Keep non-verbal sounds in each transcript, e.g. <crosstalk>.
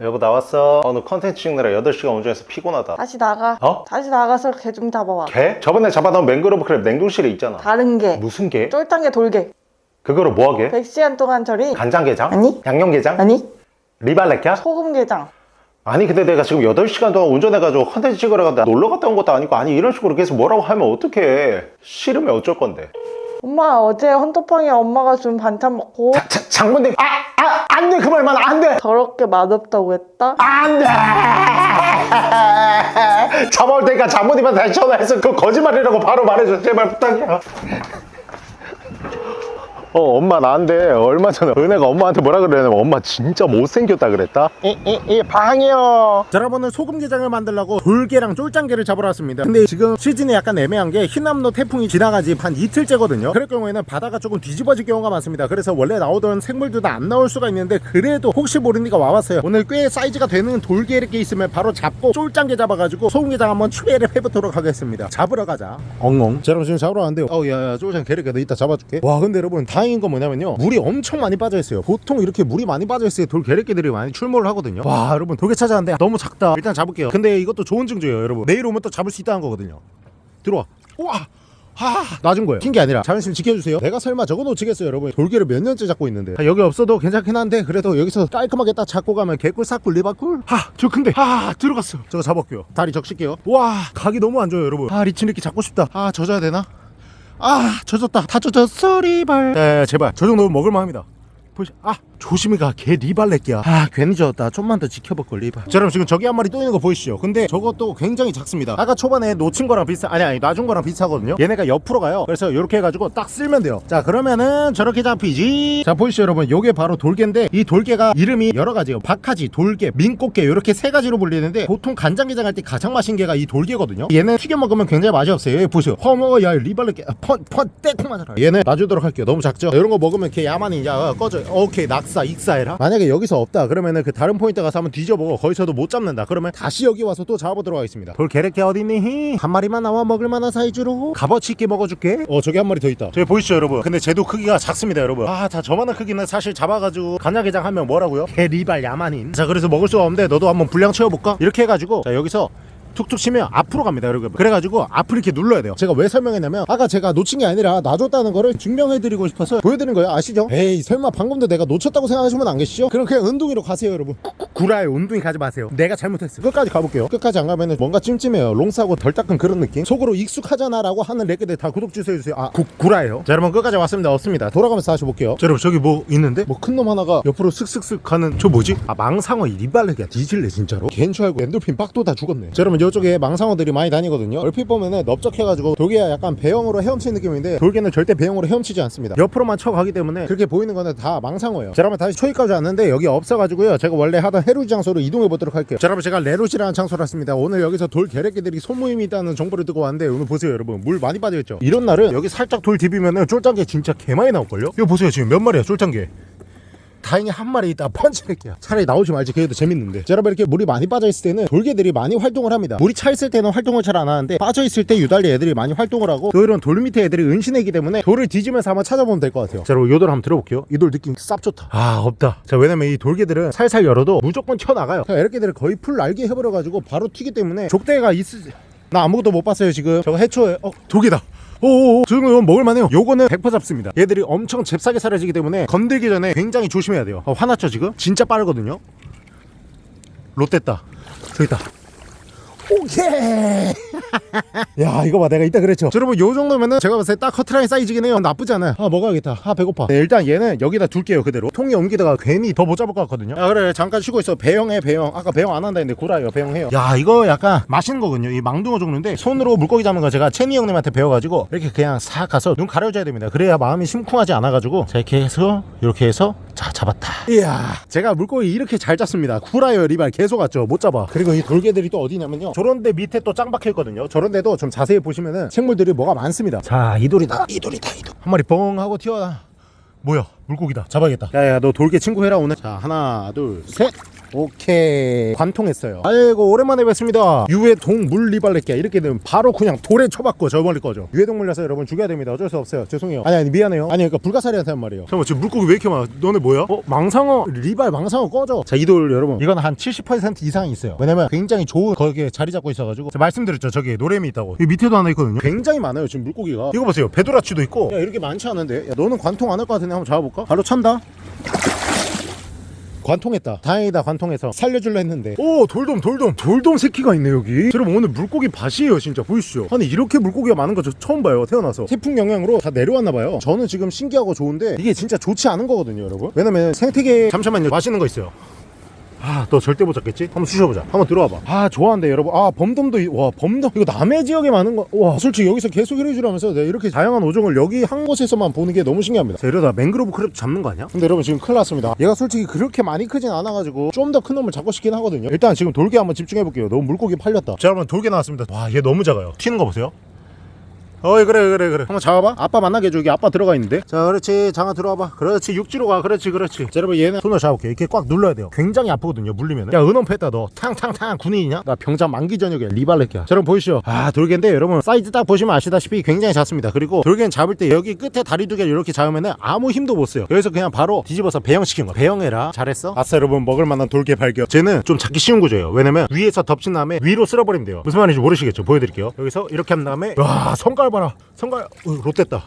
여보 나 왔어 오늘 컨텐츠 찍느라 8시간 운전해서 피곤하다 다시 나가. 어? 다시 나가서 개 좀 잡아와. 개? 저번에 잡아놓은 맹그로브 crab 냉동실에 있잖아 다른 게. 무슨 개? 게 돌게. 그거를 뭐하게? 100시간 동안 처리. 간장게장? 아니. 양념게장? 아니. 리발레캬? 소금게장. 아니 근데 내가 지금 8시간 동안 운전해가지고 컨텐츠 찍으러 갔다 놀러 갔다 온 것도 아니고 아니 이런 식으로 계속 뭐라고 하면 어떡해 싫으면 어쩔 건데 엄마 어제 헌터팡이 엄마가 준 반찬 먹고 자, 자, 장모님 아! 아! 안돼 그 말만 안돼 더럽게 맛없다고 했다? 안돼 <laughs> 잡아올 테니까 장모님한테 다시 전화해서 그 거짓말이라고 바로 말해줘 제발 부탁이야 어 엄마 나한테 얼마 전에 은혜가 엄마한테 뭐라 그랬냐면 엄마 진짜 못생겼다 그랬다? 이이이 방이요. 자 여러분은 소금게장을 만들려고 돌게랑 쫄짱게를 잡으러 왔습니다. 근데 지금 시즌이 약간 애매한 게 흰남노 태풍이 지나가지 한 이틀째거든요. 그럴 경우에는 바다가 조금 뒤집어질 경우가 많습니다. 그래서 원래 나오던 생물들도 안 나올 수가 있는데 그래도 혹시 모르니까 와봤어요. 오늘 꽤 사이즈가 되는 돌게 이렇게 있으면 바로 잡고 쫄짱게 잡아가지고 소금게장 한번 추배를 해보도록 하겠습니다. 잡으러 가자. 엉엉. 자 여러분 지금 잡으러 왔는데 어우 야야 쫄짱 게르게 너 이따 잡아줄게. 와 근데 여러분 다행 인 건 뭐냐면요. 물이 엄청 많이 빠져있어요. 보통 이렇게 물이 많이 빠져있어야 돌 게르게들이 많이 출몰을 하거든요. 와 여러분 돌게 찾아왔는데 너무 작다. 일단 잡을게요. 근데 이것도 좋은 징조예요 여러분. 내일 오면 또 잡을 수 있다는 거거든요. 들어와. 우와! 하! 놔준 거예요. 튄 게 아니라 자존심 지켜주세요. 내가 설마 저거 놓치겠어요 여러분? 돌게를 몇 년째 잡고 있는데. 아, 여기 없어도 괜찮긴 한데 그래도 여기서 깔끔하게 딱 잡고 가면 개꿀 사꿀 리바꿀? 하저 큰데. 하! 들어갔어 저거 잡았고요. 다리 적실게요. 와! 각이 너무 안 좋아요 여러분. 아 리치 이렇게 잡고 싶다. 아 젖어야 되나 아 젖었다. 다 젖었어 리발. 네 제발. 저 정도면 먹을만 합니다. 보시 아 조심히 가 개 리발렛기야. 아 괜히 졌다 좀만 더 지켜볼 걸 리발. 자 여러분 지금 저기 한 마리 또 있는 거 보이시죠? 근데 저것도 굉장히 작습니다. 아까 초반에 놓친 거랑 비슷 아니 아니 놔준 거랑 비슷하거든요. 얘네가 옆으로 가요. 그래서 이렇게 해가지고 딱 쓸면 돼요. 자 그러면은 저렇게 잡히지. 자 보이시죠 여러분? 요게 바로 돌개인데 이 돌개가 이름이 여러 가지예요. 박하지 돌개 민꽃게 이렇게 세 가지로 불리는데 보통 간장게장 할 때 가장 맛있는 게가 이 돌개거든요. 얘는 튀겨 먹으면 굉장히 맛이 없어요. 여기 보세요. 허머 야 리발렛게 펀펀 떼콩 맞아라. 얘는 놔주도록 할게요. 너무 작죠? 이런 거 먹으면 걔 야만이 이제 꺼져. 오케이 낙사 익사해라? 만약에 여기서 없다 그러면은 그 다른 포인트 가서 한번 뒤져보고 거기서도 못 잡는다. 그러면 다시 여기 와서 또 잡아보도록 하겠습니다. 돌 게레게 어딨니? 한 마리만 나와 먹을 만한 사이즈로. 값어치 있게 먹어줄게. 어 저기 한 마리 더 있다. 저기 보이시죠 여러분? 근데 쟤도 크기가 작습니다 여러분. 아 다 저만한 크기는 사실 잡아가지고 간장게장 하면 뭐라고요? 개 리발 야만인. 자 그래서 먹을 수가 없는데 너도 한번 분량 채워볼까? 이렇게 해가지고 자 여기서 툭툭 치면 앞으로 갑니다 여러분. 그래가지고 앞을 이렇게 눌러야 돼요. 제가 왜 설명했냐면 아까 제가 놓친 게 아니라 놔줬다는 거를 증명해드리고 싶어서 보여드린 거예요. 아시죠? 에이 설마 방금도 내가 놓쳤다고 생각하시면 안 계시죠? 그럼 그냥 은둥이로 가세요 여러분. 구라요 은둥이 가지 마세요. 내가 잘못했어요. 끝까지 가볼게요. 끝까지 안 가면 은 뭔가 찜찜해요. 롱싸고 덜 닦은 그런 느낌? 속으로 익숙하잖아 라고 하는 레게들 다 구독 주세요 아. 구, 구라예요? 자 여러분 끝까지 왔습니다. 없습니다. 돌아가면서 다시 볼게요. 자 여러분 저기 뭐 있는데? 뭐 큰 놈 하나가 옆으로 슥슥슥 가는 저 뭐지? 아 망상어 이 리발레기야. 뒤질래 진짜로? 겐 줄 알고 엔돌핀 빡도 다 죽었네. 자 여러분 이쪽에 망상어들이 많이 다니거든요. 얼핏 보면은 넓적해가지고 돌게가 약간 배영으로 헤엄치는 느낌인데 돌게는 절대 배영으로 헤엄치지 않습니다. 옆으로만 쳐가기 때문에 그렇게 보이는 거는 다 망상어예요. 자 여러분 다시 초이까지 왔는데 여기 없어가지고요. 제가 원래 하던 해루지 장소로 이동해 보도록 할게요. 자 여러분 제가 레루지라는 장소로 왔습니다. 오늘 여기서 돌 개래끼들이 소모임이 있다는 정보를 듣고 왔는데 오늘 보세요 여러분. 물 많이 빠져있죠? 이런 날은 여기 살짝 돌 디비면은 쫄짱게 진짜 개 많이 나올걸요? 이거 보세요 지금 몇 마리야 쫄짱게 다행히 한 마리 있다 펀치할게요. 차라리 나오지 말지 그래도 재밌는데. 자, 여러분 이렇게 물이 많이 빠져있을 때는 돌개들이 많이 활동을 합니다. 물이 차 있을 때는 활동을 잘 안 하는데 빠져있을 때 유달리 애들이 많이 활동을 하고 또 이런 돌 밑에 애들이 은신애기 때문에 돌을 뒤지면서 한번 찾아보면 될 것 같아요. 자 여러분 요돌 한번 들어볼게요. 이 돌 느낌 쌉 좋다. 아 없다. 자 왜냐면 이 돌개들은 살살 열어도 무조건 튀어나가요. 자, 이렇게들을 거의 풀 날개 해버려가지고 바로 튀기 때문에 족대가 있을 나 아무것도 못 봤어요 지금. 저거 해초에 어 돌개다 오오오 지금 먹을만해요. 요거는 100% 잡습니다. 얘들이 엄청 잽싸게 사라지기 때문에 건들기 전에 굉장히 조심해야 돼요. 어, 화났죠 지금? 진짜 빠르거든요? 롯됐다. 저기 있다 오케이. <laughs> 야 이거 봐 내가 이따 그랬죠? 자, 여러분 요 정도면은 제가 봤을 때 딱 커트라인 사이즈긴 해요. 나쁘지 않아요. 아 먹어야겠다. 아 배고파. 네, 일단 얘는 여기다 둘게요 그대로. 통에 옮기다가 괜히 더 못 잡을 것 같거든요. 야 그래. 잠깐 쉬고 있어. 배영해 배영. 아까 배영 안 한다 했는데 구라요. 배영해요. 야 이거 약간 맛있는 거거든요. 이 망둥어 종류인데 손으로 물고기 잡는 거 제가 채니 형님한테 배워가지고 이렇게 그냥 싹 가서 눈 가려줘야 됩니다. 그래야 마음이 심쿵하지 않아가지고 자 이렇게 해서 이렇게 해서 자 잡았다. 이야 제가 물고기 이렇게 잘 잡습니다. 구라요 리발 계속 왔죠. 못 잡아. 그리고 이 돌개들이 또 어디냐면요. 저런데 밑에 또 짱 박혀 있거든요. 저런데도 좀 자세히 보시면은 생물들이 뭐가 많습니다. 자이 돌이다. 이 돌이다 이 돌. 한 마리 뻥 하고 튀어나. 뭐야? 물고기다. 잡아야겠다. 야야 너 돌개 친구 해라 오늘. 자 하나 둘셋 오케이. 관통했어요. 아이고 오랜만에 뵙습니다. 유해동 물리발레끼 이렇게 되면 바로 그냥 돌에 쳐박고 저 멀리 거죠. 유해동 물려서 여러분 죽여야 됩니다. 어쩔 수 없어요. 죄송해요. 아니 아니 미안해요. 아니 그러니까 불가사리한테 한 말이에요. 잠깐만 지금 물고기 왜 이렇게 많아? 너네 뭐야? 어 망상어. 리발 망상어 꺼져. 자 이 돌 여러분. 이건 한 70% 이상이 있어요. 왜냐면 굉장히 좋은 거기에 자리 잡고 있어가지고. 제가 말씀드렸죠. 저기 노래미 있다고. 이 밑에도 하나 있거든요. 굉장히 많아요 지금 물고기가. 이거 보세요. 배도라치도 있고. 야 이렇게 많지 않은데? 야, 너는 관통 안 할 것 같은데 한번 잡아볼까? 발로 찬다 관통했다. 다행이다 관통해서. 살려줄라 했는데. 오 돌돔 돌돔. 돌돔 새끼가 있네 여기. 여러분 오늘 물고기 밭이에요 진짜. 보이시죠? 아니 이렇게 물고기가 많은 거 저 처음 봐요 태어나서. 태풍 영향으로 다 내려왔나 봐요. 저는 지금 신기하고 좋은데 이게 진짜 좋지 않은 거거든요 여러분. 왜냐면 생태계 잠시만요. 맛있는 거 있어요 아, 너 절대 못 잡겠지? 한번 쑤셔보자. 한번 들어와봐. 아, 좋아한대, 여러분. 아, 범돔도, 이- 와, 범돔. 이거 남해 지역에 많은 거. 와, 솔직히 여기서 계속 이래주라면서 내가 이렇게 다양한 어종을 여기 한 곳에서만 보는 게 너무 신기합니다. 자, 이러다 맹그로브 crab 잡는 거 아니야? 근데 여러분 지금 큰일 났습니다. 얘가 솔직히 그렇게 많이 크진 않아가지고 좀 더 큰 놈을 잡고 싶긴 하거든요. 일단 지금 돌게 한번 집중해볼게요. 너무 물고기 팔렸다. 자, 여러분 돌게 나왔습니다. 와, 얘 너무 작아요. 튀는 거 보세요. 어이 그래 그래 그래. 한번 잡아봐. 아빠 만나게 해줘. 여기 아빠 들어가 있는데. 자 그렇지. 장아 들어와봐. 그렇지. 육지로 가. 그렇지 그렇지. 자 여러분 얘는 손을 잡을게. 이렇게 꽉 눌러야 돼요. 굉장히 아프거든요 물리면 야 은원 패다 너. 탕탕탕. 군인이냐? 나 병장 만기 전역에 리발렛기야. 자 여러분 보이시죠? 아 돌개인데 여러분 사이즈 딱 보시면 아시다시피 굉장히 작습니다. 그리고 돌개는 잡을 때 여기 끝에 다리 두 개를 이렇게 잡으면은 아무 힘도 못 써요. 여기서 그냥 바로 뒤집어서 배영시킨 거야. 배영해라. 잘했어? 아싸 여러분. 먹을 만한 돌개 발견. 쟤는 좀 잡기 쉬운 구조예요. 왜냐면 위에서 덮친 다음에 위로 쓸어버리면 돼요. 무슨 말인지 모르시겠죠? 보여드릴게요. 여기서 이렇게 한 다음에 와 성깔 봐라. 성깔 어, 롯됐다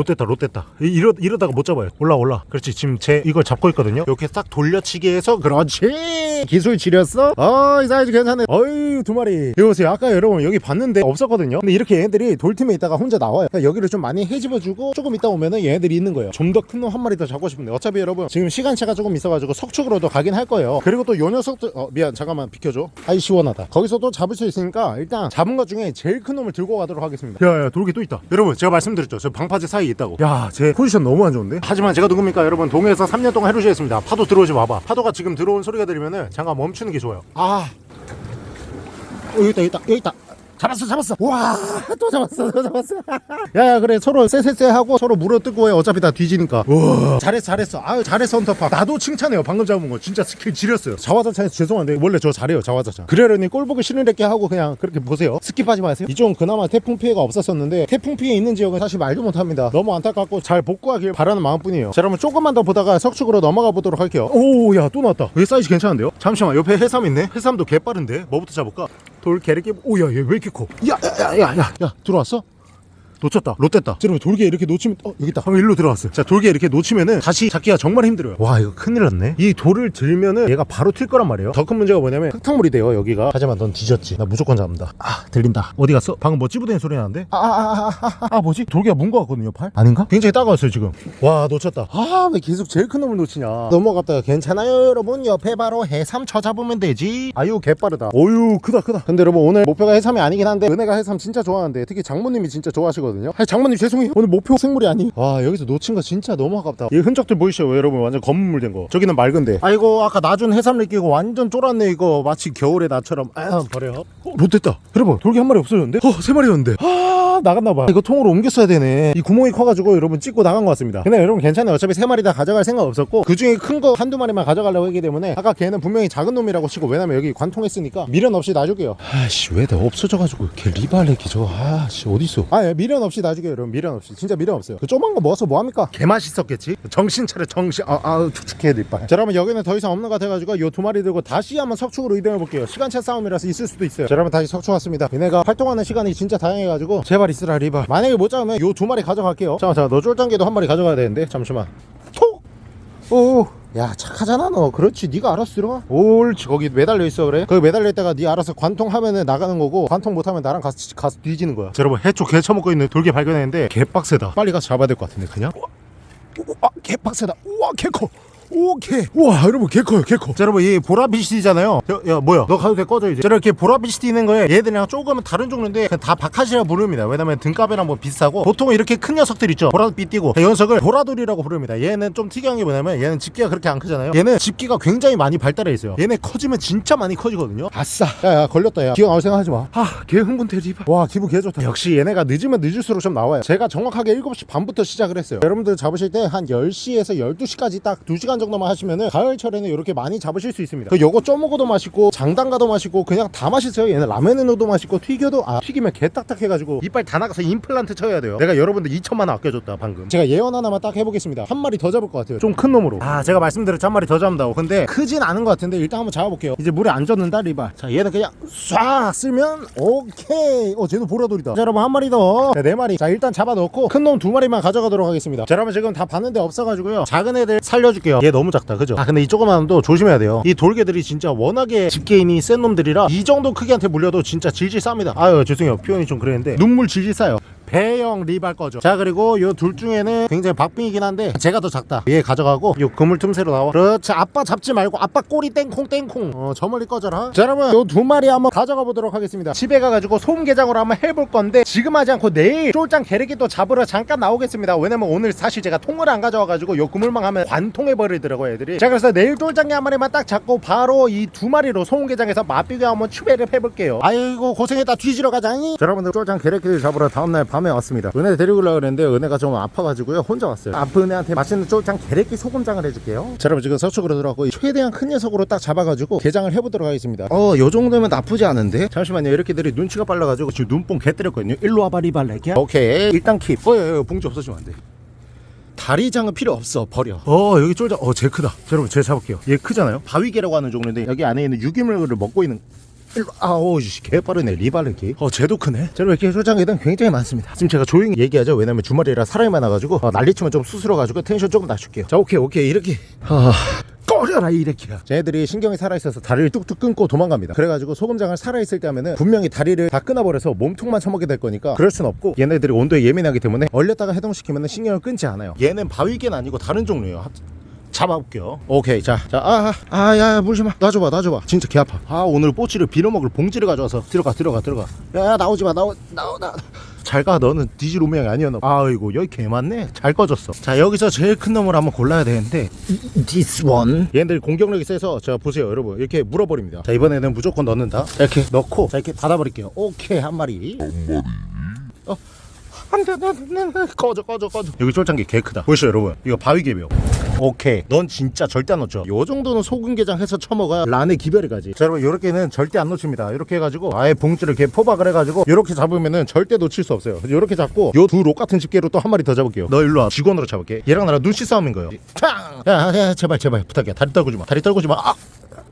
롯됐다 롯됐다 이- 이러, 이러다가 못 잡아요. 올라 올라. 그렇지. 지금 제 이걸 잡고 있거든요. 이렇게 싹 돌려치기 해서 그렇지. 기술 지렸어? 어이 사이즈 괜찮네. 어이 두 마리. 이거 보세요. 아까 여러분 여기 봤는데 없었거든요. 근데 이렇게 얘네들이 돌팀에 있다가 혼자 나와요. 그러니까 여기를 좀 많이 헤집어주고 조금 있다 오면은 얘네들이 있는 거예요. 좀 더 큰 놈 한 마리 더 잡고 싶은데. 어차피 여러분 지금 시간차가 조금 있어가지고 석축으로도 가긴 할 거예요. 그리고 또 요 녀석들 어 미안. 잠깐만 비켜줘. 아이 시원하다. 거기서도 잡을 수 있으니까 일단 잡은 것 중에 제일 큰 놈을 들고 가도록 하겠습니다. 야야 돌게 또 있다. 여러분 제가 말씀드렸죠. 저 방파제 사이에 있다고. 야 제 포지션 너무 안 좋은데? 하지만 제가 누굽니까? 여러분 동해에서 3년 동안 해루시겠습니다. 파도 들어오지 마봐. 파도가 지금 들어온 소리가 들리면은 잠깐 멈추는 게 좋아요. 아. 어, 여기 있다 여기 있다 여기 있다 잡았어 잡았어. 와또 잡았어 또 잡았어. <laughs> 야야 그래 서로 쎄쎄쎄 하고 서로 물어뜯고 해. 어차피 다 뒤지니까. 우와. 잘했어 잘했어. 아유 잘했어 헌터파. 나도 칭찬해요. 방금 잡은 거. 진짜 스킬 지렸어요. 자화자찬에서 죄송한데 원래 저 잘해요 자화자찬. 그래려니 꼴 보기 싫은데게 하고 그냥 그렇게 보세요. skip하지 마세요. 이쪽은 그나마 태풍 피해가 없었었는데 태풍 피해 있는 지역은 사실 말도 못합니다. 너무 안타깝고 잘 복구하길 바라는 마음뿐이에요. 자 그러면 조금만 더 보다가 석축으로 넘어가 보도록 할게요. 오 야 또 나왔다. 얘 사이즈 괜찮은데요? 잠시만 옆에 해삼 있네? 해삼도 개빠른데? 뭐부터 잡을까? 돌 개를 오야 얘 왜 이렇게 커? 야야야 야 야 야, 들어왔어? 놓쳤다. 롯됐다. 여러분 돌개 이렇게 놓치면 어 여기 있다. 방금 일로 들어왔어요. 자 돌개 이렇게 놓치면은 다시 잡기가 정말 힘들어요. 와 이거 큰일 났네. 이 돌을 들면은 얘가 바로 튈 거란 말이에요. 더 큰 문제가 뭐냐면 흙탕물이 돼요 여기가. 하지만 넌 뒤졌지. 나 무조건 잡는다. 아 들린다. 어디 갔어? 방금 뭐 찌부대는 소리 나는데? 아 아 아 아 아, 아, 아, 뭐지? 돌개가 문거 같거든요 팔? 아닌가? 굉장히 따가웠어요 지금. 와 놓쳤다. 아 왜 계속 제일 큰 놈을 놓치냐. 넘어갔다가 괜찮아요 여러분. 옆에 바로 해삼 쳐 잡으면 되지. 아유 개빠르다. 어유 크다 크다. 근데 여러분 오늘 목표가 해삼이 아니긴 한데 은혜가 해삼 진짜 좋아하는데 특히 장모님이 진짜 좋아하시거든요 아니 장모님 죄송해요. 오늘 목표 생물이 아니. 와 여기서 놓친 거 진짜 너무 아깝다. 이 흔적들 보이시죠? 여러분 완전 검은물 된 거. 저기는 맑은데. 아이고 아까 나준 해삼 느끼고 완전 쫄았네 이거. 마치 겨울의 나처럼. 아 버려. 어 못됐다. 여러분 돌개 한 마리 없어졌는데? 어 세 마리였는데. 아 나갔나봐. 이거 통으로 옮겼어야 되네. 이 구멍이 커가지고 여러분 찍고 나간 것 같습니다. 근데 여러분 괜찮아요. 어차피 세 마리 다 가져갈 생각 없었고 그 중에 큰 거 한두 마리만 가져가려고 했기 때문에 아까 걔는 분명히 작은 놈이라고 치고 왜냐면 여기 관통했으니까 미련 없이 놔줄게요. 아씨 왜 내가 없어져가지고 걔 리발레 기 저거 아씨 어딨어? 아 예, 미련 없이 놔줄게요 여러분. 미련 없이. 진짜 미련 없어요. 그 조그만 거 먹어서 뭐합니까? 개 맛있었겠지? 정신 차려 정신. 아, 아 축축해 리발 자 여러분 여기는 더 이상 없는 것 같아가지고 요 두 마리 들고 다시 한번 석축으로 이동해 볼게요. 시간차 싸움이라서 있을 수도 있어요. 자 여러분 다시 석축 왔습니다. 얘네가 활동하는 시간이 진짜 다양해가지고 제발 있으라 리발. 만약에 못 잡으면 요 두 마리 가져갈게요. 잠깐 잠깐 너 쫄짱개도 한 마리 가져가야 되는데 잠시만 톡 오. 야 착하잖아 너. 그렇지. 네가 알아서 들어가 옳지 거기 매달려 있어 그래? 거기 매달려 있다가 네 알아서 관통하면은 나가는 거고 관통 못하면 나랑 가서, 가서 뒤지는 거야. 자, 여러분 해초 개 처먹고 있는 돌개 발견했는데 개빡세다. 빨리 가서 잡아야 될 것 같은데 그냥? 아 개빡세다. 우와 개커 오케이 우와 여러분 개 커요 개 커. 자 여러분 이 보라빛이잖아요. 야, 야 뭐야? 너 가도 돼? 꺼져 이제. 자, 이렇게 보라빛이 띄는 거에 얘들이랑 조금은 다른 종류인데 다 바카시라 부릅니다. 왜냐면 등갑이랑 뭐 비슷하고 보통은 이렇게 큰 녀석들 있죠. 보라빛 띄고. 이 녀석을 보라돌이라고 부릅니다. 얘는 좀 특이한 게 뭐냐면 얘는 집기가 그렇게 안 크잖아요. 얘는 집기가 굉장히 많이 발달해 있어요. 얘네 커지면 진짜 많이 커지거든요. 아싸. 야야 걸렸다 야. 기억 나올 생각 하지 마아개 흥분 대리바 와 기분 개 좋다. 역시 얘네가 늦으면 늦을수록 좀 나와요. 제가 정확하게 7시 반부터 시작을 했어요. 여러분들 잡으실 때 한 10시에서 12시까지 딱 2시간 정도만 하시면은 가을철에는 이렇게 많이 잡으실 수 있습니다. 그 요거 쪼먹어도 맛있고 장담가도 맛있고 그냥 다 맛있어요. 얘는 라면에 넣어도 맛있고 튀겨도 아 튀기면 개 딱딱 해가지고 이빨 다 나가서 임플란트 쳐야 돼요. 내가 여러분들 2천만 원 아껴줬다 방금. 제가 예언 하나만 딱 해보겠습니다. 한 마리 더 잡을 것 같아요. 좀 큰 놈으로. 아 제가 말씀드렸죠 한 마리 더 잡는다고. 근데 크진 않은 것 같은데 일단 한번 잡아볼게요. 이제 물에 안 젖는다 리발. 자 얘는 그냥 쏴 쓰면 오케이. 어 쟤는 보라돌이다. 자 여러분 한 마리 더. 자, 네 마리. 자 일단 잡아놓고 큰 놈 두 마리만 가져가도록 하겠습니다. 자 여러분 지금 다 봤는데 없어가지고요. 작은 애들 살려줄게요. 얘 너무 작다 그죠? 아 근데 이 조그만 놈도 조심해야 돼요. 이 돌개들이 진짜 워낙에 집게임이 센 놈들이라 이 정도 크기한테 물려도 진짜 질질 쌉니다. 아유 죄송해요 표현이 좀 그랬는데 눈물 질질 싸요. 배영 리발 거죠. 자 그리고 요둘 중에는 굉장히 박빙이긴 한데 제가 더 작다. 얘 가져가고 요 그물 틈새로 나와. 그렇지. 아빠 잡지 말고 아빠 꼬리 땡콩 땡콩. 어 저 멀리 꺼져라. 자 여러분 요두 마리 한번 가져가 보도록 하겠습니다. 집에 가가지고 소금게장으로 한번 해볼 건데 지금 하지 않고 내일 쫄짱 게르기 또 잡으러 잠깐 나오겠습니다. 왜냐면 오늘 사실 제가 통을 안 가져와가지고 요 그물망 하면 관통해 버리더라고 애들이. 자 그래서 내일 쫄짱이 한 마리만 딱 잡고 바로 이 두 마리로 소금게장에서 맛비교 한번 추배를 해볼게요. 아이고 고생했다. 뒤지러 가자니 자, 여러분들 쫄짱 게르기를 잡으러 다음날 밤에 왔습니다. 은혜 데리고 오려고 그랬는데 은혜가 좀 아파가지고요. 혼자 왔어요. 아픈 은혜한테 맛있는 쫄짱 게르기 소금장을 해줄게요. 자 여러분 지금 서쪽으로 들어갔고 최대한 큰 녀석으로 딱 잡아가지고 게장을 해보도록 하겠습니다. 어 요 정도면 나쁘지 않은데? 잠시만요. 이렇게들이 눈치가 빨라가지고 지금 눈뽕 개 때렸거든요. 일로 와봐 리발레기야 오케이. 일단 킵. 어여 봉지 없어지면 안돼. 다리장은 필요 없어. 버려. 어 여기 쫄자. 어 제일 크다. 자, 여러분 제가 잡을게요. 얘 크잖아요. 바위개라고 하는 종류인데 여기 안에 있는 유기물을 먹고 있는 아우 씨, 개 빠르네 리발레기 어 쟤도 크네. 자 여러분 이렇게 쫄장에는 굉장히 많습니다. 지금 제가 조용히 얘기하죠? 왜냐면 주말이라 사람이 많아가지고 어, 난리치면 좀 수스러가지고 텐션 조금 낮출게요. 자 오케이 오케이 이렇게. 아 꺼려라 이렇게야. 쟤네들이 신경이 살아있어서 다리를 뚝뚝 끊고 도망갑니다. 그래가지고 소금장을 살아있을 때 하면은 분명히 다리를 다 끊어버려서 몸통만 처먹게 될 거니까 그럴 순 없고 얘네들이 온도에 예민하기 때문에 얼렸다가 해동시키면은 신경을 끊지 않아요. 얘는 바위개는 아니고 다른 종류예요 잡아볼게요. 오케이 자 자 아 아야 물지마. 놔줘봐 놔줘봐. 진짜 개 아파. 아 오늘 꼬치를 빌어먹을 봉지를 가져와서 들어가 들어가 들어가. 야 나오지마 나오 나오 나. 잘가 너는. 뒤질 운명이 아니었나 봐. 아이고 여기 개 많네. 잘 꺼졌어. 자 여기서 제일 큰 놈을 한번 골라야 되는데. This one. 얘네들 공격력이 세서 자 보세요 여러분. 이렇게 물어버립니다. 자 이번에는 무조건 넣는다. 자, 이렇게 넣고 자 이렇게 닫아버릴게요. 오케이 한 마리. 어 안돼 안돼 안돼 꺼져 꺼져 꺼져. 여기 쫄짱개 개 크다. 보시죠 여러분? 이거 바위개bio 오케이. 넌 진짜 절대 안 놓쳐. 요 정도는 소금게장 해서 처먹어야 란의 기별이 가지. 자 여러분 요렇게는 절대 안 놓칩니다. 이렇게 해가지고 아예 봉지를 이렇게 포박을 해가지고 요렇게 잡으면은 절대 놓칠 수 없어요. 요렇게 잡고 요 두 록 같은 집게로 또 한 마리 더 잡을게요. 너 일로 와. 직원으로 잡을게. 얘랑 나랑 눈치 싸움인 거예요. 탕! 야, 야 제발 제발. 부탁이야 다리 떨구지 마. 다리 떨구지 마. 아!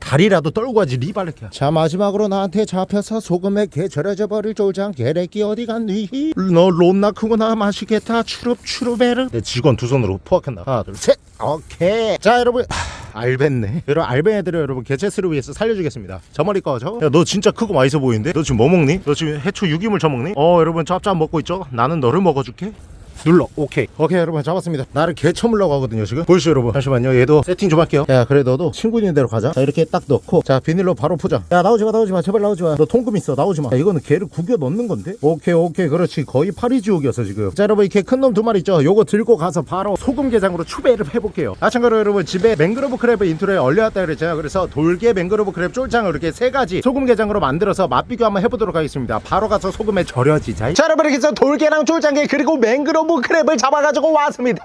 다리라도 떨고 하지 리발레키야 자 마지막으로 나한테 잡혀서 소금에 개 절여져 버릴 쫄장 개래끼 어디 갔니? 너 론나 크구나 맛있겠다. 추룹 추룹에르 내 직원 두 손으로 포악했나. 하나 둘 셋. 오케이. 자 여러분. 하, 알 뱄네. 여러분 알 밴 애들을 여러분. 개체수를 위해서 살려주겠습니다. 저 머리 꺼져. 야너 진짜 크고 맛있어 보이는데? 너 지금 뭐 먹니? 너 지금 해초 유기물 처먹니? 어 여러분 짭짭 먹고 있죠? 나는 너를 먹어줄게 눌러. 오케이. 오케이 여러분. 잡았습니다. 나를 개 처물려고 하거든요 지금. 보이시죠 여러분? 잠시만요. 얘도 세팅 좀 할게요. 야 그래 너도 친구 있는 대로 가자. 자 이렇게 딱 넣고. 자 비닐로 바로 포장 야 나오지마 나오지마. 제발 나오지마. 너 통금 있어. 나오지마. 야 이거는 개를 구겨 넣는 건데? 오케이 오케이. 그렇지. 거의 파리지옥이었어 지금. 자 여러분 이렇게 큰 놈 두 마리 있죠? 요거 들고 가서 바로 소금 게장으로 추배를 해볼게요. 아 참고로 여러분 집에 맹그로브 crab intro에 얼려왔다 그랬잖아요. 그래서 돌게 맹그로브 crab 쫄장을 이렇게 세 가지 소금 게장으로 만들어서 맛비교 한번 해보도록 하겠습니다. 바로 가서 소금에 절여지자. 자 여러분 이렇게 해서 돌게랑 쫄장게 그리고 맹그로브 crab을 잡아가지고 왔습니다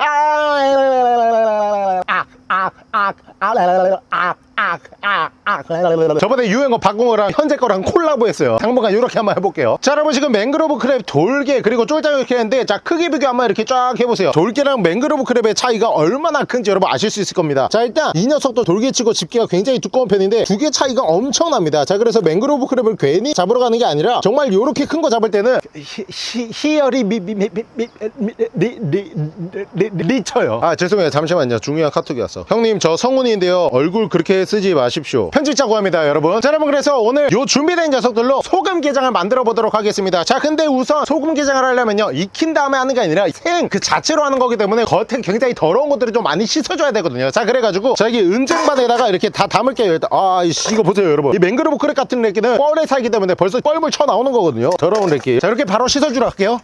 저번에 유행어 바꾼 거랑 현재 거랑 collabo했어요. 당분간 이렇게 한번 해볼게요. 자 여러분 지금 맹그로브 crab 돌게 그리고 쫄장 이렇게 했는데 자 크기 비교 한번 이렇게 쫙 해보세요. 돌게랑 맹그로브 crab의 차이가 얼마나 큰지 여러분 아실 수 있을 겁니다. 자 일단 이 녀석도 돌게치고 집게가 굉장히 두꺼운 편인데 두 개 차이가 엄청납니다. 자 그래서 맹그로브 crab을 괜히 잡으러 가는 게 아니라 정말 이렇게 큰 거 잡을 때는 히, 히, 히열이 미미미미리리리리쳐요. 아 죄송해요. 잠시만요. 중요한 카톡이 왔어. 형님 저 성훈이인데요. 얼굴 그 쓰지 마십시오. 편집자 구합니다 여러분. 자 여러분 그래서 오늘 요 준비된 녀석들로 소금 게장을 만들어 보도록 하겠습니다. 자 근데 우선 소금 게장을 하려면요. 익힌 다음에 하는 게 아니라 생 그 자체로 하는 거기 때문에 겉에 굉장히 더러운 것들을 좀 많이 씻어줘야 되거든요. 자 그래가지고 자 여기 은쟁반에다가 이렇게 다 담을게요. 일단 아이씨 이거 보세요 여러분. 이 맹그로브 crab 같은 래끼는 뻘에 살기 때문에 벌써 뻘물 쳐 나오는 거거든요. 더러운 래끼 자 이렇게 바로 씻어주러 갈게요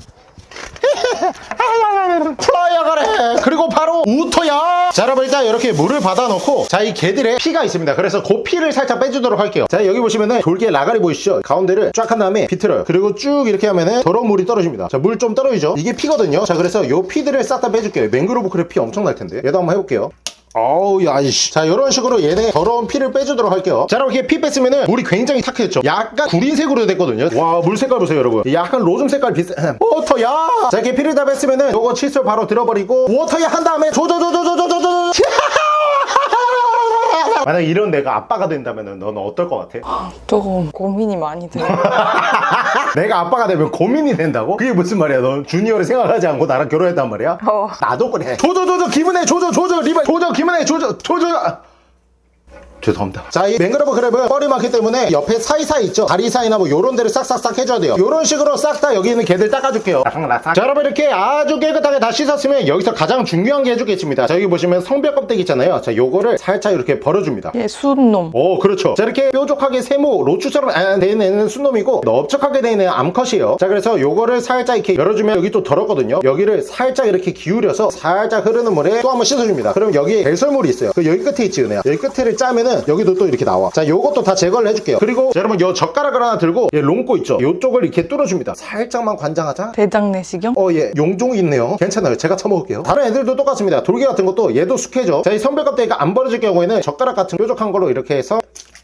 <laughs> 플라이어 가래. 그리고 바로 우토야. 자 여러분 일단 이렇게 물을 받아 놓고 자 이 개들의 피가 있습니다. 그래서 그 피를 살짝 빼주도록 할게요. 자 여기 보시면은 돌게 라가리 보이시죠? 가운데를 쫙 한 다음에 비틀어요. 그리고 쭉 이렇게 하면은 더러운 물이 떨어집니다. 자 물 좀 떨어지죠? 이게 피거든요. 자 그래서 요 피들을 싹 다 빼줄게요. 맹그로브 크랩 피 엄청 날 텐데. 얘도 한번 해볼게요 어우 야이씨 자 이런 식으로 얘네 더러운 피를 빼주도록 할게요 자 이렇게 피 뺐으면은 물이 굉장히 탁해졌죠 약간 구린색으로 됐거든요 와 물 색깔 보세요 여러분 약간 로즘 색깔 비슷 워터야 자 이렇게 피를 다 뺐으면은 요거 칫솔 바로 들어버리고 워터야 한 다음에 조조조조조조조조 만약 이런 내가 아빠가 된다면은 너는 어떨 것 같아? 조금 고민이 많이 들어. <laughs> 내가 아빠가 되면 고민이 된다고? 그게 무슨 말이야 넌 주니어를 생각하지 않고 나랑 결혼했단 말이야? 어. 나도 그래 조조 조조 기분해 조조 조조 리발 조조 기분해 조조 조조 아. 죄송합니다. 자 이 맹그로브 crab은 뻘이 많기 때문에 옆에 사이사이 있죠? 다리 사이나 뭐 요런 데를 싹싹싹 해줘야 돼요. 요런 식으로 싹 다 여기 있는 게들 닦아줄게요. 자 여러분 이렇게 아주 깨끗하게 다 씻었으면 여기서 가장 중요한 게 해주겠습니다. 자 여기 보시면 성벽 껍데기 있잖아요. 자 요거를 살짝 이렇게 벌어줍니다. 얘 순놈. 오 그렇죠. 자 이렇게 뾰족하게 세모 로추처럼 아, 돼 있는 순놈이고 넓적하게 돼 있는 암컷이에요. 자 그래서 요거를 살짝 이렇게 열어주면 여기 또 더럽거든요. 여기를 살짝 이렇게 기울여서 살짝 흐르는 물에 또 한번 씻어줍니다. 그럼 여기 배설물이 있어요. 그 여기 끝에 있지 은혜야? 여기 끝에를 짜면은 여기도 또 이렇게 나와 자 요것도 다 제거를 해줄게요 그리고 자, 여러분 요 젓가락을 하나 들고 얘 롱꼬 있죠 요쪽을 이렇게 뚫어줍니다 살짝만 관장하자 대장 내시경? 어, 예. 용종이 있네요. 괜찮아요. 제가 쳐먹을게요. 다른 애들도 똑같습니다. 돌개 같은 것도 얘도 숙해져. 자, 이 선별 껍데기가 안 벌어질 경우에는 젓가락 같은 뾰족한 걸로 이렇게 해서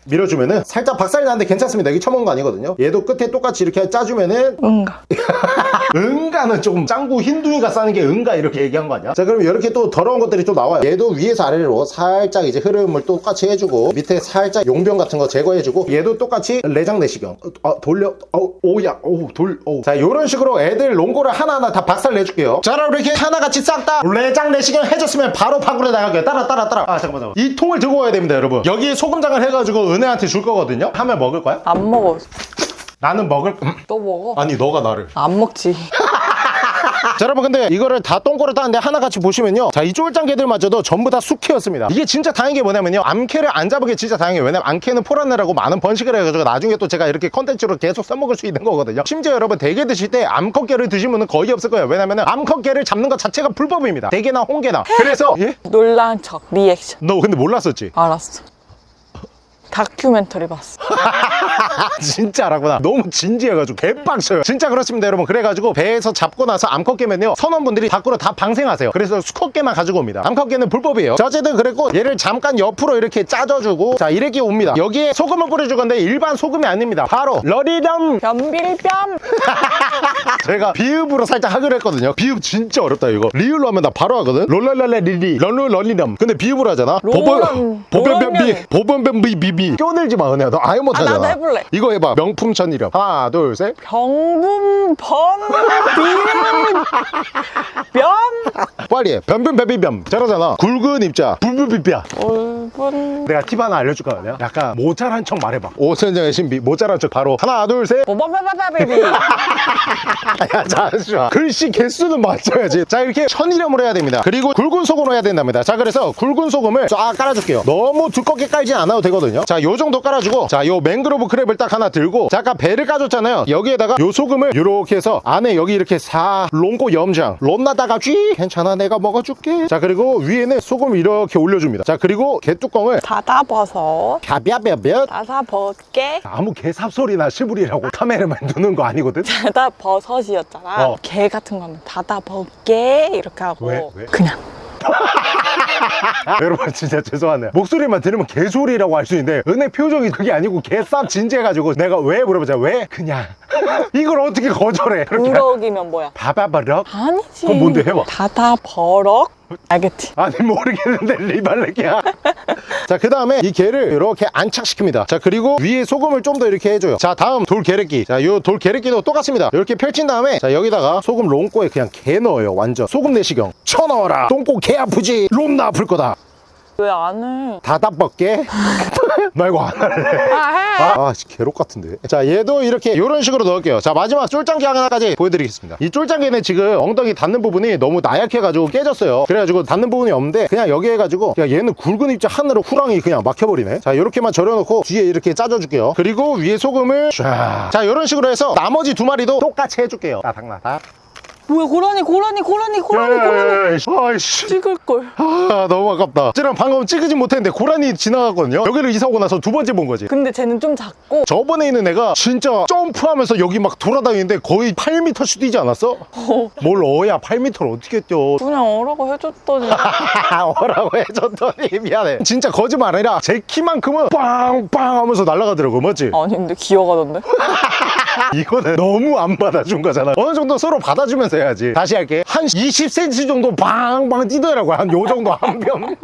밀어주면은 살짝 박살이 나는데 괜찮습니다. 여기 쳐먹은 거 아니거든요. 얘도 끝에 똑같이 이렇게 짜주면은 응가. <laughs> 응가는 조금 짱구 흰둥이가 싸는 게 응가 이렇게 얘기한 거 아니야? 자 그럼 이렇게 또 더러운 것들이 좀 나와요 얘도 위에서 아래로 살짝 이제 흐름을 똑같이 해주고 밑에 살짝 용병 같은 거 제거해주고 얘도 똑같이 내장 내시경 어, 어, 돌려 어, 오야 오 돌 오자 요런 식으로 애들 롱고를 하나하나 다 박살 내줄게요 자 그럼 이렇게 하나같이 싹 다 내장 내시경 해줬으면 바로 밖으로 나갈게요 따라 따라 따라 아 잠깐만 잠깐만 이 통을 들고 와야 됩니다 여러분 여기 소금장을 해가지고 은혜한테 줄 거거든요 하면 먹을 거야? 안 먹어. 나는 먹을 너 먹어. 아니 너가 나를 안 먹지. <laughs> 자 여러분 근데 이거를 다 똥꼬를 따는데 하나같이 보시면요 자 이 쫄짱게들마저도 전부 다 수케였습니다 이게 진짜 다행인 게 뭐냐면요 암캐를 안 잡은 게 진짜 다행이에요 왜냐면 암캐는 포란내라고 많은 번식을 해가지고 나중에 또 제가 이렇게 컨텐츠로 계속 써먹을 수 있는 거거든요 심지어 여러분 대게 드실 때 암컷게를 드시면 거의 없을 거예요 왜냐면 암컷게를 잡는 것 자체가 불법입니다 대게나 홍게나 그래서 예? 놀란 척. 리액션. 너 근데 몰랐었지? 알았어. 다큐멘터리 봤어. <laughs> 진짜 알았구나. 너무 진지해가지고 개빡쳐요. 진짜 그렇습니다 여러분. 그래가지고 배에서 잡고 나서 암컷 깨면요 선원분들이 밖으로 다 방생하세요. 그래서 수컷 깨만 가지고 옵니다. 암컷 깨는 불법이에요. 자 어쨌든 그랬고 얘를 잠깐 옆으로 이렇게 짜줘주고 자 이렇게 옵니다. 여기에 소금을 뿌려줄 건데 일반 소금이 아닙니다. 바로 러리덤! 변빌변. <laughs> 제가 비읍으로 살짝 하기로 했거든요. 비읍 진짜 어렵다 이거. 리을로 하면 나 바로 하거든? 롤랄랄레 리리 런루 런리덤. 근데 비읍으로 하잖아. 롤런, 보변변비 롤런은. 보변변비 비비 껴들지 마 은혜야. 너 아예 못하잖아 나도 해볼래. 이거 해봐. 명품 천이렴 하나 둘셋. 병분 변. 빨리 해. 변변변비변. 잘하잖아. 굵은 입자. 불불비비야 올분 내가 팁 하나 알려줄까 그냥 약간 모자란 척 말해봐. 오선정의 신비. 모자란 척 바로. 하나 둘셋. 뽀뽀뽀뽀뽀비. <laughs> 야 잠시만. 글씨 개수는 맞춰야지. 자 이렇게 천이렴으로 해야 됩니다. 그리고 굵은 소금으로 해야 된답니다. 자 그래서 굵은 소금을 쫙 깔아줄게요. 너무 두껍게 깔진 않아도 되거든요 자 요 정도 깔아주고 자 요 맹그로브 크랩을 딱 하나 들고 자 아까 배를 까줬잖아요 여기에다가 요 소금을 요렇게 해서 안에 여기 이렇게 사 롱고 염장 롬나다가 쥐 괜찮아 내가 먹어줄게 자 그리고 위에는 소금을 이렇게 올려줍니다 자 그리고 개뚜껑을 닫아버섯. 갸벼벼벼 닫아버게. 아무 개삽소리나 시부리라고 카메라만 두는 거 아니거든 닫아버섯이었잖아. 어. 개 같은 거 하면 닫아버게 이렇게 하고. 왜? 왜? 그냥. <laughs> <laughs> 여러분 진짜 죄송하네요 목소리만 들으면 개소리라고 할 수 있는데 은혜 표정이 그게 아니고 개쌉 진지해가지고 내가 왜 물어보자 왜 그냥 <laughs> 이걸 어떻게 거절해 그렇게 우럭이면 뭐야? 바바바럭 아니지. 그럼 뭔데? 해봐. 닫아버럭. 알겠지? 아니 모르겠는데 리발렉이야. 자그 다음에 이 게를 이렇게 안착시킵니다. 자 그리고 위에 소금을 좀 더 이렇게 해줘요. 자 다음 돌 게레끼 자요 돌 게레끼도 똑같습니다. 이렇게 펼친 다음에 자 여기다가 소금 롱꼬에 그냥 게 넣어요 완전. 소금 내시경. 쳐넣어라. 똥꼬 개 아프지. 롬나 아플 거다 왜 안 해? 다다뻗게 말고 <laughs> 안 할래 아, 해! 아, 씨, 개록 같은데. 자, 얘도 이렇게 이런 식으로 넣을게요. 자, 마지막 쫄짱개 하나까지 보여드리겠습니다. 이 쫄짱개는 지금 엉덩이 닿는 부분이 너무 나약해가지고 깨졌어요. 그래가지고 닿는 부분이 없는데 그냥 여기 해가지고 야, 얘는 굵은 입자 하늘로 후랑이 그냥 막혀버리네. 자, 이렇게만 절여놓고 뒤에 이렇게 짜줘줄게요. 그리고 위에 소금을 쫙. 자, 이런 식으로 해서 나머지 두 마리도 똑같이 해줄게요. 따닥나닥. 뭐야 고라니 고라니 고라니 고라니 고라니. 아이씨. 찍을걸. 아 너무 아깝다. 쟤랑 방금 찍으진 못했는데 고라니 지나갔거든요. 여기를 이사 오고 나서 두 번째 본 거지. 근데 쟤는 좀 작고. 저번에 있는 애가 진짜 점프하면서 여기 막 돌아다니는데 거의 8m씩 뛰지 않았어? 뭘 어야 8m를 어떻게 뛰어? <laughs> 그냥 어라고 해줬더니. <laughs> 어라고 해줬더니 미안해. 진짜 거짓말 아니라 제 키만큼은 빵빵 하면서 날아가더라고 맞지? 아니 근데 기어가던데 <laughs> 이거는 너무 안 받아준 거잖아. 어느 정도 서로 받아주면서 해야지. 다시 할게. 한 20cm 정도 빵빵 뛰더라고. 한 요 정도 한병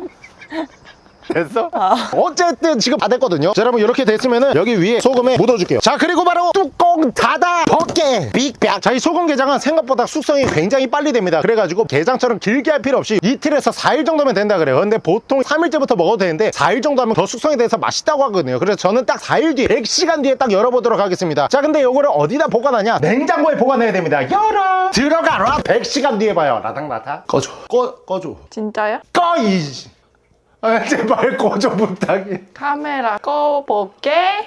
됐어? 어쨌든 지금 다 됐거든요. 자 여러분 이렇게 됐으면은 여기 위에 소금에 묻어줄게요. 자 그리고 바로 뚜껑 닫아 벗게. 빅백 자이 소금 게장은 생각보다 숙성이 굉장히 빨리 됩니다. 그래가지고 게장처럼 길게 할 필요 없이 이틀에서 4일 정도면 된다 그래요. 근데 보통 3일째부터 먹어도 되는데 4일 정도 하면 더 숙성이 돼서 맛있다고 하거든요. 그래서 저는 딱 4일 뒤에 100시간 뒤에 딱 열어보도록 하겠습니다. 자 근데 요거를 어디다 보관하냐? 냉장고에 보관해야 됩니다. 열어! 들어가라! 100시간 뒤에 봐요. 라닥라닥 꺼줘. 꺼, 꺼줘. 진짜야? 꺼이 아, 제발 꺼줘 부탁이. 카메라 꺼볼게. <laughs>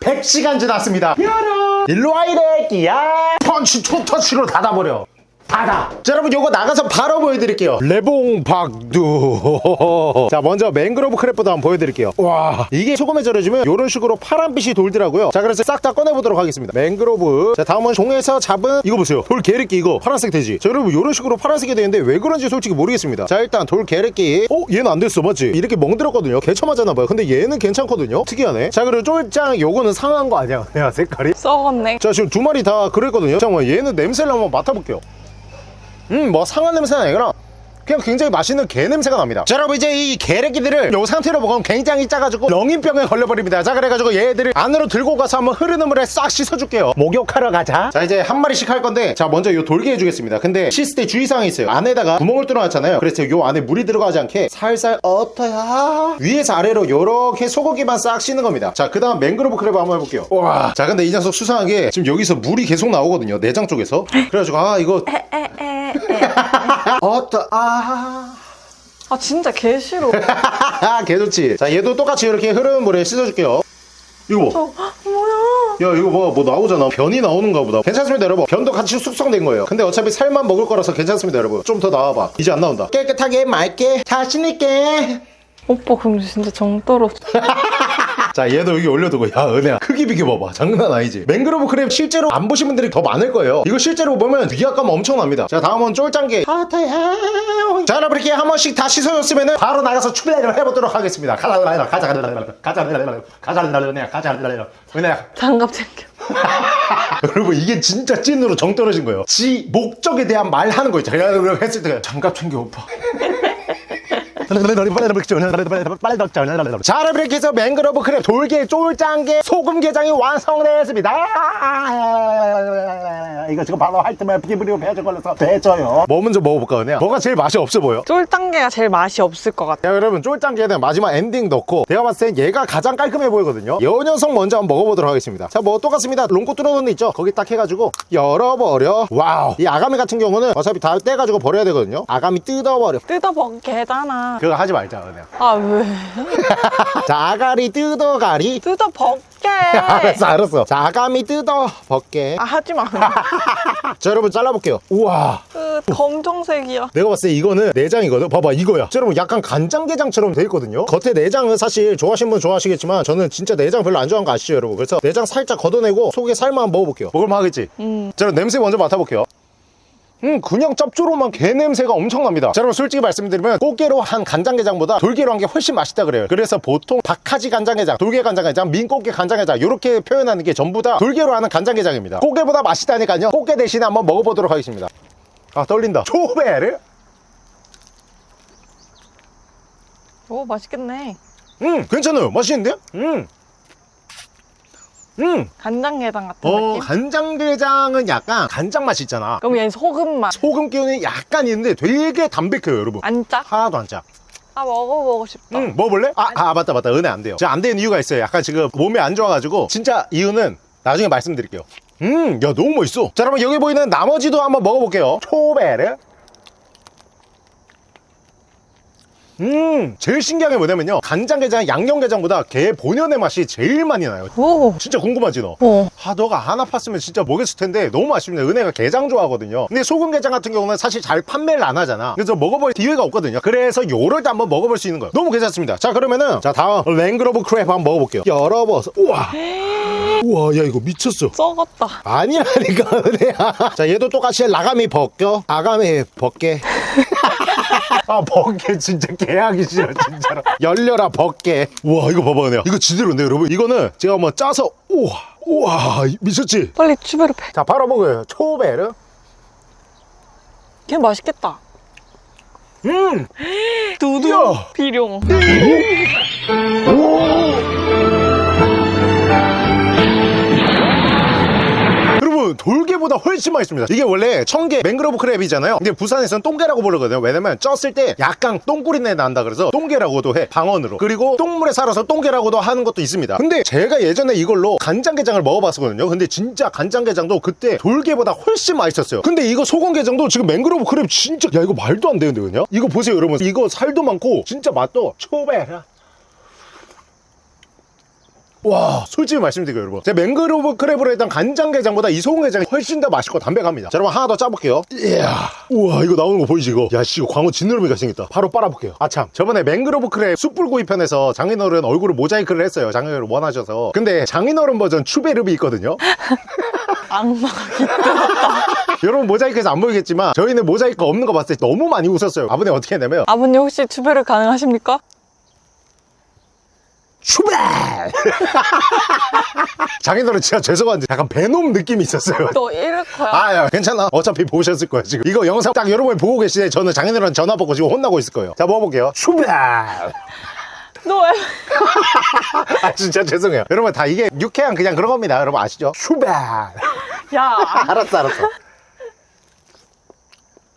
100시간 지났습니다. 열어 일로 와 이래 끼야. 펀치 투터치로 닫아버려 닫아. 자 여러분 요거 나가서 바로 보여드릴게요. 레봉 박두. <laughs> 자 먼저 맹그로브 크랩부터 한번 보여드릴게요. 와 이게 소금에 절여주면 요런 식으로 파란빛이 돌더라고요. 자 그래서 싹 다 꺼내보도록 하겠습니다. 맹그로브. 자 다음은 종에서 잡은 이거 보세요. 돌 게르끼 이거. 파란색 돼지. 자 여러분 요런 식으로 파란색이 되는데 왜 그런지 솔직히 모르겠습니다. 자 일단 돌 게르끼 어 얘는 안 됐어. 맞지? 이렇게 멍들었거든요. 개처맞았나봐요. 근데 얘는 괜찮거든요. 특이하네. 자 그리고 쫄짱 요거는 상한 거 아니야? <laughs> 내가 색깔이? 썩었네. 자 지금 두 마리 다 그랬거든요. 잠깐만 얘는 냄새를 한번 맡아볼게요 음뭐 상한 냄새는 아니구나 그냥 굉장히 맛있는 게 냄새가 납니다. 자 여러분 이제 이 게레기들을 요 상태로 먹으면 굉장히 짜가지고 렁인병에 걸려버립니다. 자 그래가지고 얘들을 안으로 들고 가서 한번 흐르는 물에 싹 씻어줄게요. 목욕하러 가자. 자 이제 한 마리씩 할 건데 자 먼저 요 돌게 해주겠습니다. 근데 씻을 때 주의사항이 있어요. 안에다가 구멍을 뚫어놨잖아요. 그래서 요 안에 물이 들어가지 않게 살살 어떠야 위에서 아래로 요렇게 소고기만 싹 씻는 겁니다. 자 그 다음 맹그로브 크랩 한번 해볼게요. 와 자 근데 이 녀석 수상하게 지금 여기서 물이 계속 나오거든요 내장 쪽에서. 그래가지고 아 이거 <laughs> 어떠 아아 진짜 개 싫어. <laughs> 개 좋지. 자 얘도 똑같이 이렇게 흐르는 물에 씻어줄게요. 이거 봐. 어, 뭐야? 야 이거 봐뭐 나오잖아. 변이 나오는가 보다. 괜찮습니다 여러분. 변도 같이 숙성된 거예요. 근데 어차피 살만 먹을 거라서 괜찮습니다 여러분. 좀 더 나와봐. 이제 안 나온다. 깨끗하게 맑게 자신있게. 오빠 근데 진짜 정 떨어져 <laughs> 자 얘도 여기 올려두고 야 은혜야 크기 비교봐봐. 장난 아니지? 맹그로브 크랩 실제로 안 보신 분들이 더 많을 거예요. 이거 실제로 보면 위압감 엄청납니다. 자 다음은 쫄짱게 자 여러분 이렇게 한 번씩 다 씻어줬으면 바로 나가서 출발을 해보도록 하겠습니다. 가자 가자 가자 가자 가자 가자 은혜야 가자 은혜야. 장갑 챙겨. <laughs> 여러분 이게 진짜 찐으로 정 떨어진 거예요. 지 목적에 대한 말 하는 거 있죠 야 여러분 했을 때 장갑 챙겨 오빠 자 여러분 이렇게 해서 맹그로브 크랩 돌게 쫄짱게 소금게장이 완성되었습니다. 이거 지금 바로 할 때만 피부리고 배져 걸려서 배져요. 뭐 먼저 먹어볼까 그냥? 뭐가 제일 맛이 없어 보여? 쫄짱게가 제일 맛이 없을 것 같아 자 여러분 쫄짱게는 마지막 엔딩 넣고 제가 봤을 땐 얘가 가장 깔끔해 보이거든요. 요 녀석 먼저 한번 먹어보도록 하겠습니다. 자 뭐 똑같습니다. 롱코 뚫어놓은 데 있죠? 거기 딱 해가지고 열어버려. 와우. 이 아가미 같은 경우는 어차피 다 떼가지고 버려야 되거든요. 아가미 뜯어버려. 뜯어먹게잖아 그거 하지 말자 그냥. 아 왜? <laughs> 자 아가리 뜯어가리. 뜯어먹게. <laughs> 알았어 알았어. 자 아가미 뜯어 벗게. 아 하지마. <laughs> 자 여러분 잘라볼게요. 우와. 그 검정색이야. 내가 봤을 때 이거는 내장이거든? 봐봐 이거야. 자, 여러분 약간 간장게장처럼 돼 있거든요? 겉에 내장은 사실 좋아하시는 분 좋아하시겠지만 저는 진짜 내장 별로 안 좋아하는 거 아시죠 여러분? 그래서 내장 살짝 걷어내고 속에 살만 먹어볼게요. 먹을만 하겠지? 음. 자 그럼 냄새 먼저 맡아볼게요 음 그냥 짭조름한 게 냄새가 엄청납니다. 자 여러분 솔직히 말씀드리면 꽃게로 한 간장게장보다 돌게로 한 게 훨씬 맛있다 그래요. 그래서 보통 박하지 간장게장 돌게 간장게장 민꽃게 간장게장 이렇게 표현하는 게 전부 다 돌게로 하는 간장게장입니다. 꽃게보다 맛있다니까요. 꽃게 대신에 한번 먹어보도록 하겠습니다. 아 떨린다. 초베르 오 맛있겠네. 음 괜찮아요. 맛있는데? 음. 음. 간장게장 같은 어 느낌? 간장게장은 약간 간장 맛이 있잖아 그럼 얘는 소금 맛 소금 기운이 약간 있는데 되게 담백해요 여러분 안 짜? 하나도 안 짜. 아 먹어보고 싶다 응, 먹어볼래? 아, 아, 맞다, 맞다. 은혜 안 돼요. 제가 안 되는 이유가 있어요. 약간 지금 몸이 안 좋아가지고. 진짜 이유는 나중에 말씀드릴게요. 음, 야, 너무 멋있어. 자, 여러분, 여기 보이는 나머지도 한번 먹어볼게요. 초베르. 음 제일 신기한 게 뭐냐면요. 간장게장 양념게장보다 게 본연의 맛이 제일 많이 나요. 오. 진짜 궁금하지 너? 어. 아 너가 하나 팠으면 진짜 먹였을 텐데 너무 아쉽네. 은혜가 게장 좋아하거든요. 근데 소금게장 같은 경우는 사실 잘 판매를 안 하잖아. 그래서 먹어볼 기회가 없거든요. 그래서 요럴 때 한번 먹어볼 수 있는 거예요. 너무 괜찮습니다. 자 그러면은 자 다음. 랭그로브 크랩 한번 먹어볼게요. 열어봐서. 우와! <gasps> 우와 야 이거 미쳤어. 썩었다. 아니라니까 <laughs> 은혜야. 자 얘도 똑같이 라가미 벗겨? 아가미 벗게? <laughs> <laughs> 아 벗게 진짜 개 하기 싫어 진짜로 열려라 벗게 우와 이거 봐봐 은혜야 이거 지대로인데 여러분 이거는 제가 한번 짜서 우와 우와 미쳤지 빨리 추베르 패. 자 바로 먹어요 초베르 걔 맛있겠다. 음 두두. 야. 비룡. 여 돌게보다 훨씬 맛있습니다. 이게 원래 청게 맹그로브 크랩이잖아요. 근데 부산에서는 똥게라고 부르거든요. 왜냐면 쪘을 때 약간 똥꾸리내 난다 그래서 똥게라고도 해 방언으로. 그리고 똥물에 살아서 똥게라고도 하는 것도 있습니다. 근데 제가 예전에 이걸로 간장게장을 먹어봤었거든요. 근데 진짜 간장게장도 그때 돌게보다 훨씬 맛있었어요. 근데 이거 소금게장도 지금 맹그로브 크랩 진짜 야 이거 말도 안 되는데 그냥? 이거 보세요 여러분. 이거 살도 많고 진짜 맛도 초베라 와 솔직히 말씀드릴게요 여러분. 제가 맹그로브 크랩으로 했던 간장게장보다 이 소금게장이 훨씬 더 맛있고 담백합니다. 자 여러분 하나 더 짜볼게요. 이야 우와 이거 나오는 거 보이지 이거? 야씨 이거 광어 진느러미가 생겼다. 바로 빨아볼게요. 아참 저번에 맹그로브 크랩 숯불구이 편에서 장인어른 얼굴을 모자이크를 했어요 장인어른 원하셔서. 근데 장인어른 버전 추베르비 있거든요? <laughs> 악마가 <laughs> 여러분 모자이크에서 안 보이겠지만 저희는 모자이크 없는 거 봤을 때 너무 많이 웃었어요. 아버님 어떻게 했냐면 아버님 혹시 추베르 가능하십니까? 추베 장인어른 <laughs> 진짜 죄송한데 약간 베놈 느낌이 있었어요 너 이럴 거야. 아, 야, 괜찮아. 어차피 보셨을 거야, 지금. 이거 영상 딱 여러분이 보고 때 저는 장인어른 전화 받고 지금 혼나고 있을 거예요. 자, 먹어볼게요. 슈바! 너 왜? <laughs> 아, 진짜 죄송해요. 여러분, 다 이게 유쾌한 그냥 그런 겁니다. 여러분 아시죠? 슈바! 야. <laughs> 알았어, 알았어.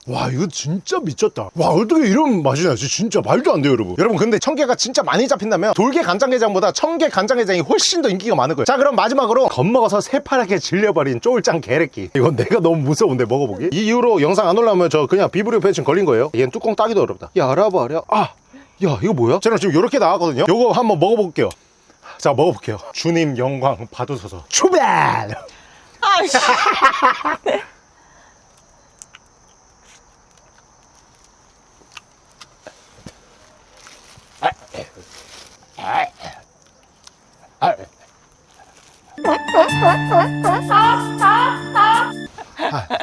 와 이거 진짜 미쳤다. 와 어떻게 이런 맛이 나지. 진짜 말도 안 돼요 여러분. 여러분 근데 청게가 진짜 많이 잡힌다면 돌게 간장게장보다 청게 간장게장이 훨씬 더 인기가 많을 거예요. 자 그럼 마지막으로 겁먹어서 새파랗게 질려버린 쫄짱 게레끼. 이건 내가 너무 무서운데 먹어보기. 이 이후로 영상 안 올라오면 저 그냥 비브리오 패친 걸린 거예요. 얘는 뚜껑 따기도 어렵다. 열어버려 아야 이거 뭐야? 저는 지금 이렇게 나왔거든요. 요거 한번 먹어볼게요. 자 먹어볼게요. 주님 영광 받으소서. 출발! 아이씨. <laughs> 哎，二，哈哈哈，哈哈哈，哈哈哈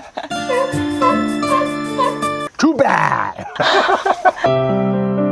，Too bad，哈哈哈哈。